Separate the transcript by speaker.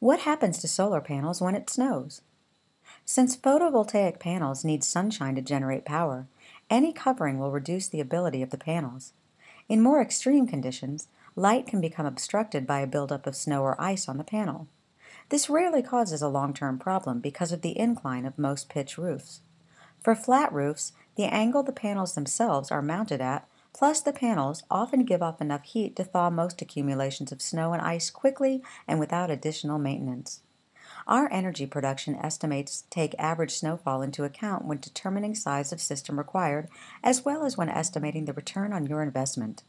Speaker 1: What happens to solar panels when it snows? Since photovoltaic panels need sunshine to generate power, any covering will reduce the ability of the panels. In more extreme conditions, light can become obstructed by a buildup of snow or ice on the panel. This rarely causes a long-term problem because of the incline of most pitch roofs. For flat roofs, the angle the panels themselves are mounted at, plus the panels, often give off enough heat to thaw most accumulations of snow and ice quickly and without additional maintenance. Our energy production estimates take average snowfall into account when determining size of system required, as well as when estimating the return on your investment.